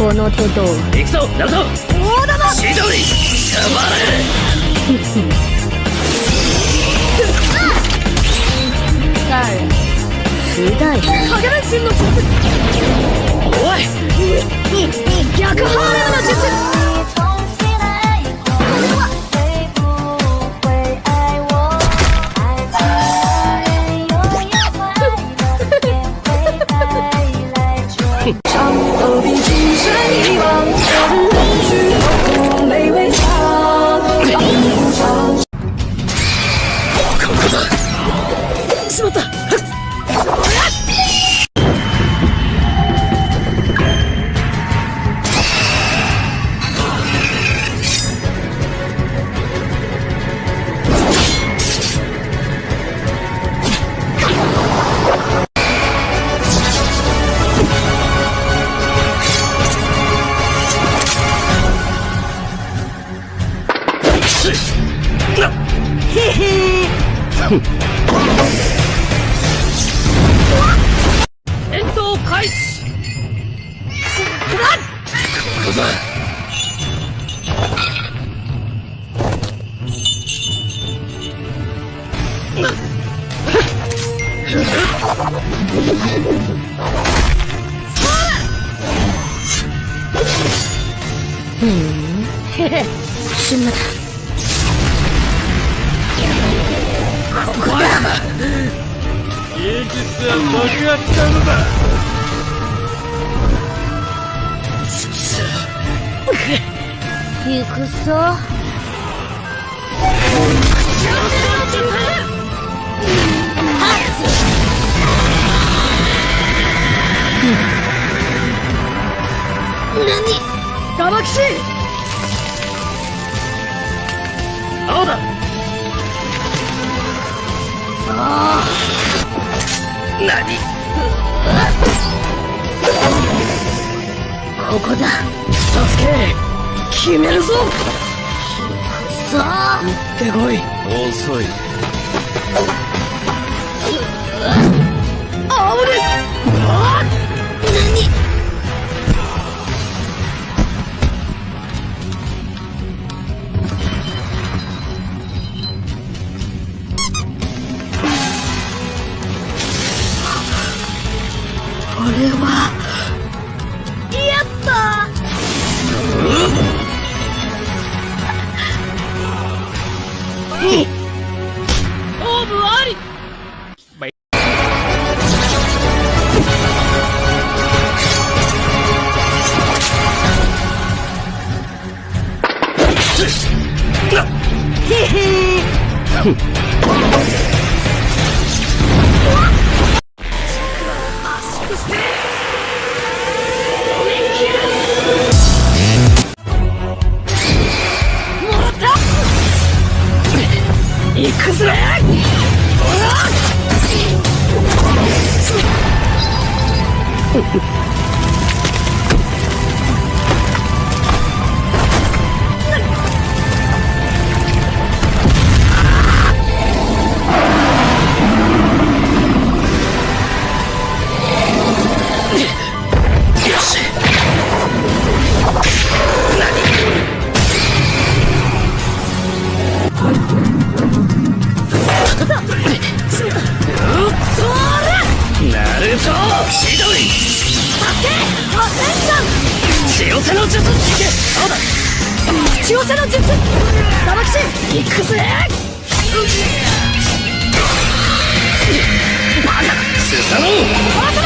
この手と行くぞナルト大玉。千鳥たま誰次第だ影分身の。術戦闘開始ここだ死んだ。こら芸術は爆発したのだ行くぞ。ガマキシ青だ何？ここだ。サスケ決めるぞ。さあ。行ってこい。遅い俺はやった勝負あり行くぜ。血寄せの術。いけ青だ血寄せの術ガマキシ行くぜバカスサノオ